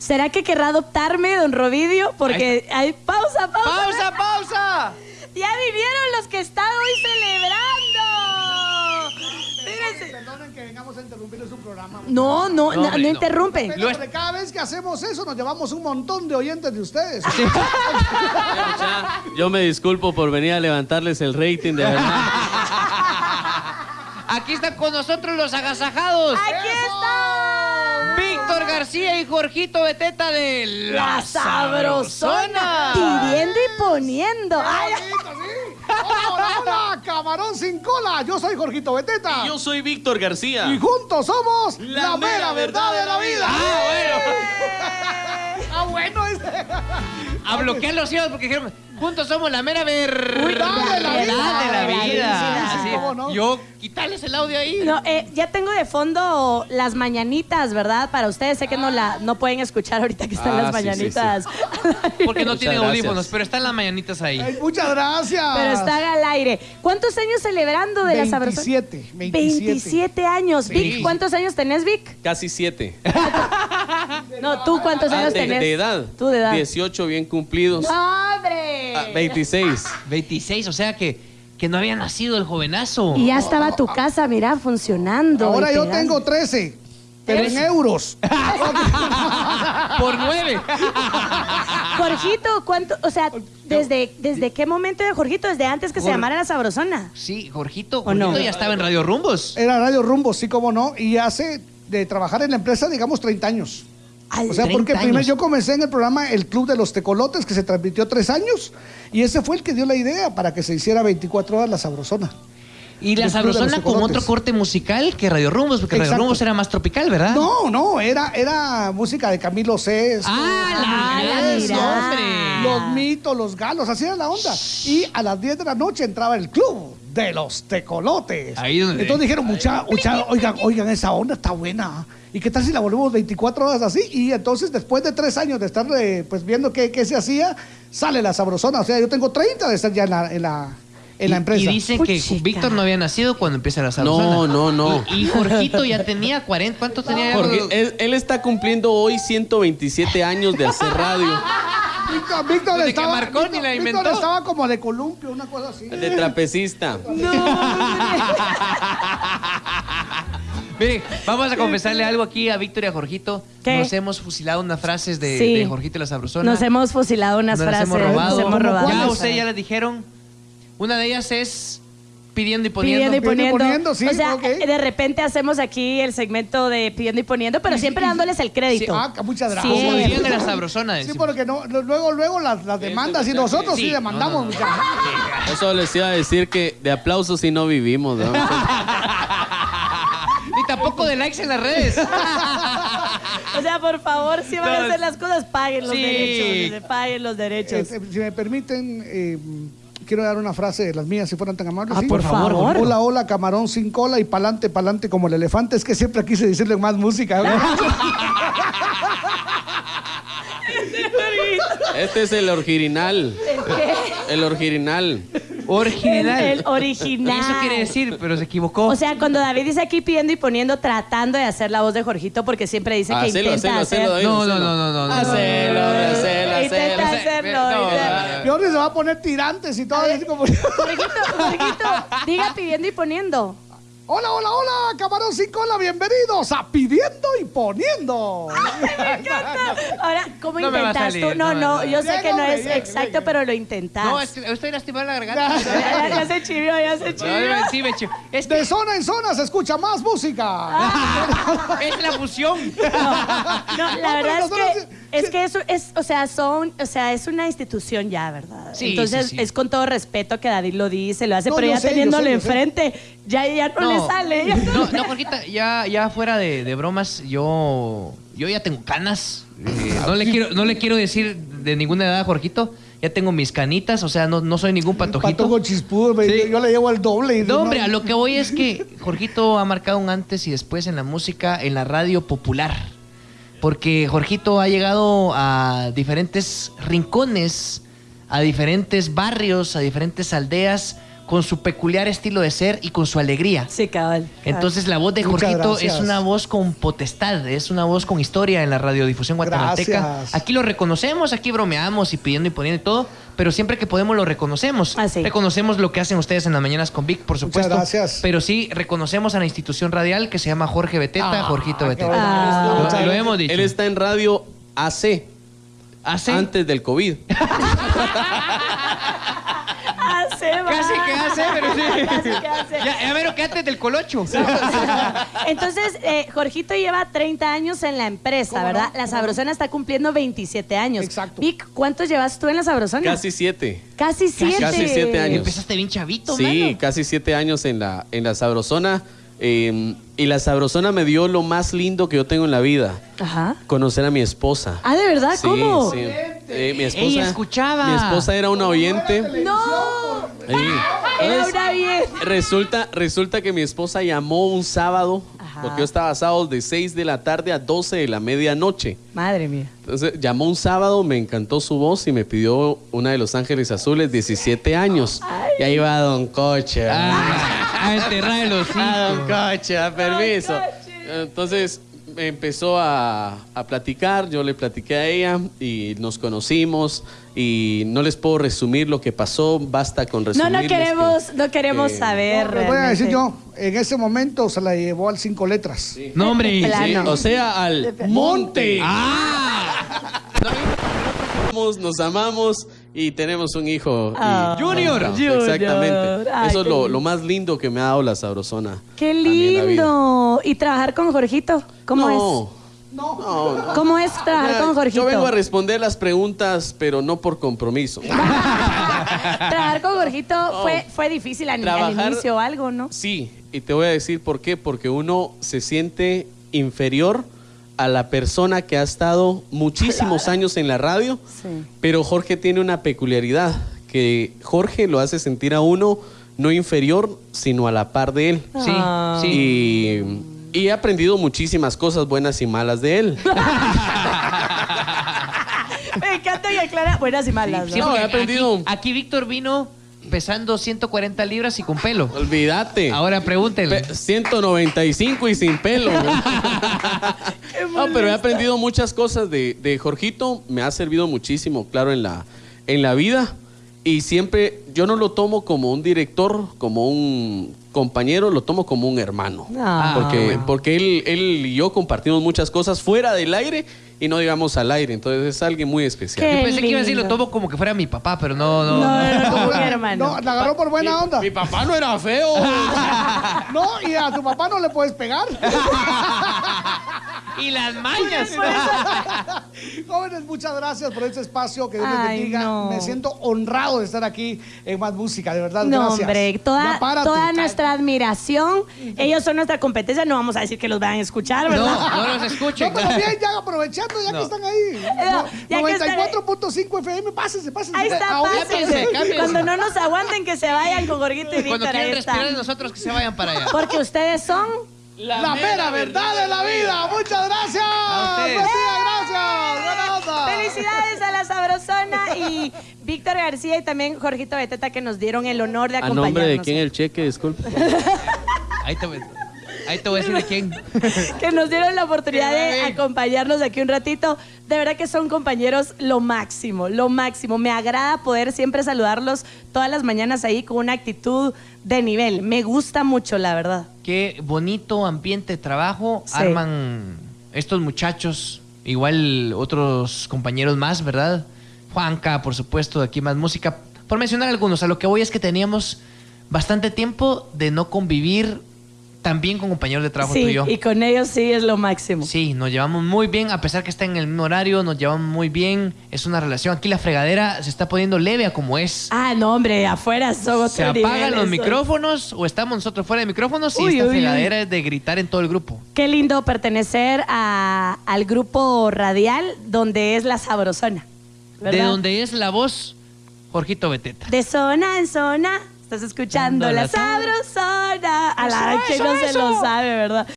¿Será que querrá adoptarme, don Rovidio? Porque hay pausa, pausa. ¡Pausa, pausa! Ya vinieron los que están hoy celebrando. Fíjense. Perdonen que vengamos a interrumpir su programa. No, no, no, no no. interrumpen. Pero porque cada vez que hacemos eso nos llevamos un montón de oyentes de ustedes. Ya, yo me disculpo por venir a levantarles el rating, de verdad. Aquí están con nosotros los agasajados. Aquí están. García y Jorgito Beteta de La sabrosona. Pidiendo y poniendo. Ay, Bonito, sí. Hola, hola, hola, camarón sin cola. Yo soy Jorgito Beteta. Y yo soy Víctor García. Y juntos somos La la, mera verdad de la vida. Ah, Ah, bueno. este- A bloquear los hijos porque dijeron, juntos somos la mera verdad Uy, de la la vida. vida. vida. Así, ¿Cómo no? Yo, quitarles el audio ahí. No, eh, ya tengo de fondo las mañanitas, ¿verdad? Para ustedes sé que no la no pueden escuchar ahorita que están Ah, las sí, sí, mañanitas. Porque no tienen audífonos, pero están las mañanitas ahí. Ay, muchas gracias. Pero están al aire. ¿Cuántos años celebrando de la sabrosona? 27, 27. 27 años. Sí. Vic, ¿cuántos años tenés, Vic? Casi siete. No, ¿tú cuántos Ah, años de, tenés? de edad. Tú de edad. 18 bien cumplidos. ¡No, ¡Hombre! Ah, 26. 26, o sea que, que no había nacido el jovenazo. Y ya estaba tu casa, mira, funcionando. Ahora yo pegando. tengo 13, pero en euros. Por nueve. Jorgito, ¿cuánto? O sea, ¿desde, ¿desde qué momento de Jorgito? ¿Desde antes que se llamara La Sabrosona? Sí, Jorgito, ¿O no? Jorgito ya estaba en Radio Rumbos. Era Radio Rumbo, sí, como no. Y hace de trabajar en la empresa, digamos, 30 años. O sea, 30 porque primero años. yo comencé en el programa El Club de los Tecolotes, que se transmitió tres años, y ese fue el que dio la idea para que se hiciera 24 horas la sabrosona. Y la los sabrosona con otro corte musical que Radio Rumbos, porque Radio. Rumbos era más tropical, ¿verdad? No, no, era, era música de Camilo Sesto. ¡Ah, la mira. hombre! Los mitos, los galos, así era la onda. Y a las 10 de la noche entraba el club de los tecolotes. Ahí donde- Entonces dijeron, mucha, mucha, oigan, oigan, esa onda está buena. ¿Y qué tal si la volvemos 24 horas así? Y entonces, después de tres años de estar eh, pues viendo qué, qué se hacía, sale la sabrosona. O sea, yo tengo 30 de estar ya en la, en la, en la Y- empresa. Y dicen que Puchica. Víctor no había nacido cuando empieza la sabrosona. No, no, no. Y, y Jorgito ya tenía 40. ¿Cuánto tenía? Porque él, él está cumpliendo hoy 127 años de hacer radio. Víctor, Víctor que estaba, Marconi Víctor- la Víctor inventó. estaba como de columpio, una cosa así. De trapecista. Mire, vamos a confesarle algo aquí a Víctor y a Jorgito. ¿Qué? Nos hemos fusilado unas frases de, Sí. de Jorgito y la sabrosona. Nos hemos fusilado unas Nos las frases. hemos robado. Nos hemos ¿Cómo robado. Ya ustedes ya les dijeron. Una de ellas es pidiendo y poniendo. Pidiendo y Pidiendo y poniendo. sí, o sea, ok. de repente hacemos aquí el segmento de pidiendo y poniendo, pero siempre dándoles el crédito. Ah, muchas gracias. Como Siempre. dirían de la sabrosona. Sí, porque no, luego, luego las, las demandas y nosotros sí, Sí, demandamos. no, no. Eso les iba a decir que de aplausos si no vivimos. ¿no? Ni tampoco de likes en las redes. O sea, por favor, si van a hacer las cosas, paguen los sí. derechos. Paguen los derechos. Eh, si me permiten, eh, quiero dar una frase de las mías, si fueran tan amables. Ah, ¿sí? por favor. Hola, hola, camarón sin cola y pa'lante, pa'lante como el elefante. Es que siempre quise decirle más música. Este es el original. ¿El qué? El original. Original. El, el original. Eso quiere decir, pero se equivocó. O sea, cuando David dice aquí pidiendo y poniendo, tratando de hacer la voz de Jorgito, porque siempre dice que Hacelo, intenta hacelo, hacer. hacelo, David, No, no, hacelo. no, no, no, no. Hacelo, hacelo, Intenta hacelo. hacerlo. Ahora se va a poner tirantes y todo. Jorgito, Jorgito, diga pidiendo y poniendo. Hola, hola, hola, camarón sin cola, bienvenidos a Pidiendo y Poniendo. Ahora, ¿cómo No me va a intentas tú? salir, No, no, no, no. yo sé que no es bien, exacto, bien. pero lo intentas. No, es que estoy lastimando la garganta. ya, ya se chivió, ya se No, chivió. sí, me. Es que De zona en zona se escucha más música. es la fusión. No, la verdad es que es que eso es, o sea, son, o sea, es una institución ya, ¿verdad? Sí, Entonces sí, sí. es con todo respeto que David lo dice, lo hace, No, pero yo ya sé, yo teniéndolo sé, yo sé. enfrente, ya, ya no, le sale. ya no No, Jorgita, ya, ya fuera de, de bromas, yo, yo ya tengo canas. Eh, no, le quiero, no le quiero decir de ninguna edad a Jorgito. Ya tengo mis canitas, o sea, no, no soy ningún patojito. Patojo chispudo, me- Sí. yo le llevo el doble. Y No, hombre, a lo que voy es que Jorgito ha marcado un antes y después en la música, en la radio popular. Porque Jorgito ha llegado a diferentes rincones, a diferentes barrios, a diferentes aldeas, con su peculiar estilo de ser y con su alegría. Sí, cabal. cabal. Entonces la voz de Muchas Jorgito gracias. es una voz con potestad, es una voz con historia en la radiodifusión guatemalteca. Gracias. Aquí lo reconocemos, aquí bromeamos y pidiendo y poniendo y todo, pero siempre que podemos lo reconocemos. Ah, sí. Reconocemos lo que hacen ustedes en las mañanas con Vic, por Muchas supuesto. gracias. Pero sí reconocemos a la institución radial que se llama Jorge Beteta, Ah, Jorgito Beteta. Ah. Lo- Muchas lo, hemos dicho. Él está en radio AC, ¿Hace? antes del COVID. Va. Casi que hace, pero sí. Casi que hace. Ya, pero que antes del colocho. Entonces, eh, Jorgito lleva 30 años en la empresa, ¿Cómo ¿verdad? no? La Sabrosona está cumpliendo 27 años. Exacto. Vic, ¿cuántos llevas tú en la Sabrosona? Casi siete. Casi siete. Casi siete años. Empezaste bien chavito, Sí, mano. casi siete años en la, en la Sabrosona. eh, y la Sabrosona me dio lo más lindo que yo tengo en la vida. Ajá. Conocer a mi esposa. Ah, ¿de verdad? Sí, ¿Cómo? sí. Eh, mi esposa, Ella escuchaba. Mi esposa era una oyente. ¡No! Sí. Era una bien. Resulta, resulta que mi esposa llamó un sábado, Ajá. porque yo estaba sábado de 6 de la tarde a 12 de la medianoche. Madre mía. Entonces llamó un sábado, me encantó su voz y me pidió una de Los Ángeles Azules, 17 años. Y ahí va Don Coche. Ah, a enterrar el hocico. Ah, Don Coche, a permiso. Entonces empezó a, a platicar, yo le platiqué a ella y nos conocimos y no les puedo resumir lo que pasó, basta con No, resumir. no queremos, no queremos eh, saber. No, voy a decir yo, en ese momento se la llevó al cinco letras. No, hombre. Plano. o sea, al monte. ¡Ah! Nos, nos amamos y tenemos un hijo. y- Ah. Junior. Exactamente. Ay, Eso es lo, más lindo que me ha dado la sabrosona. ¡Qué lindo! ¿Y trabajar con Jorgito? ¿Cómo no, es? no, no. ¿Cómo es trabajar Mira, con Jorgito? Yo vengo a responder las preguntas, pero no por compromiso. trabajar con Jorgito fue, fue difícil al, al inicio o algo, ¿no? Sí, y te voy a decir por qué. Porque uno se siente inferior a la persona que ha estado muchísimos años en la radio. Sí. Pero Jorge tiene una peculiaridad, que Jorge lo hace sentir a uno no inferior, sino a la par de él. Sí, sí. Y, y he aprendido muchísimas cosas buenas y malas de él. Me encanta que aclara buenas y malas, ¿no? Sí, No, he aprendido. Aquí, aquí Víctor vino pesando 140 libras y con pelo. Olvídate. Ahora pregúntenle. Pe- 195 y sin pelo. no, pero he aprendido muchas cosas de, de Jorgito. Me ha servido muchísimo, claro, en la, en la vida. Y siempre, yo no lo tomo como un director, como un compañero, lo tomo como un hermano. Ah. porque porque él, él y yo compartimos muchas cosas fuera del aire y no digamos al aire. Entonces es alguien muy especial. ¿Qué? Yo pensé que iba a decir lo tomo como que fuera mi papá, pero no, no. No, no, no, como No, hermano. la agarró por buena Mi- onda. Mi papá no era feo. No, y a tu papá no le puedes pegar. Y las mañas. Jóvenes, muchas gracias por este espacio. Que Dios les bendiga. no. Me siento honrado de estar aquí en Más Música, de verdad. No, gracias. hombre, toda, toda nuestra admiración. Ellos son nuestra competencia, no vamos a decir que los van a escuchar, No, ¿verdad? no los escuchen. No, pero bien, ya aprovechando, ya que están ahí. No, ya que están ahí. 94.5 FM, pásense, pásense. Ahí está, pásense. cámbiense. Cuando no nos aguanten, que se vayan con Jorgito y Cuando Víctor. Ahí quieran respirar de nosotros, que se vayan para allá. Porque ustedes son. La, mera verdad de la vida. Muchas gracias. A ustedes. Buen día, gracias. Buena. Felicidades a la Sabrosona y Víctor García y también Jorgito Beteta que nos dieron el honor de ¿A acompañarnos. nombre de quién el cheque? Disculpe. Ahí te voy, ahí te voy a decir de quién. que nos dieron la oportunidad de acompañarnos aquí un ratito. De verdad que son compañeros lo máximo, lo máximo. Me agrada poder siempre saludarlos todas las mañanas ahí con una actitud de nivel. Me gusta mucho, la verdad. Qué bonito ambiente de trabajo Sí. arman estos muchachos, igual otros compañeros más, ¿verdad? Juanca, por supuesto, de aquí más música. Por mencionar algunos, a lo que voy es que teníamos bastante tiempo de no convivir tan bien con compañeros de trabajo sí, tú y con ellos sí es lo máximo. Sí, nos llevamos muy bien, a pesar que está en el mismo horario, nos llevamos muy bien. Es una relación. Aquí la fregadera se está poniendo leve a como es. Ah, no, hombre, afuera son se apagan niveles, los son- micrófonos o estamos nosotros fuera de micrófonos y esta uy, uy. fregadera es de gritar en todo el grupo. Qué lindo pertenecer a- al grupo radial donde es la sabrosona. De donde es la voz, Jorgito Beteta. De zona en zona, estás escuchando la sabrosona. A la eso, no se lo sabe, ¿verdad?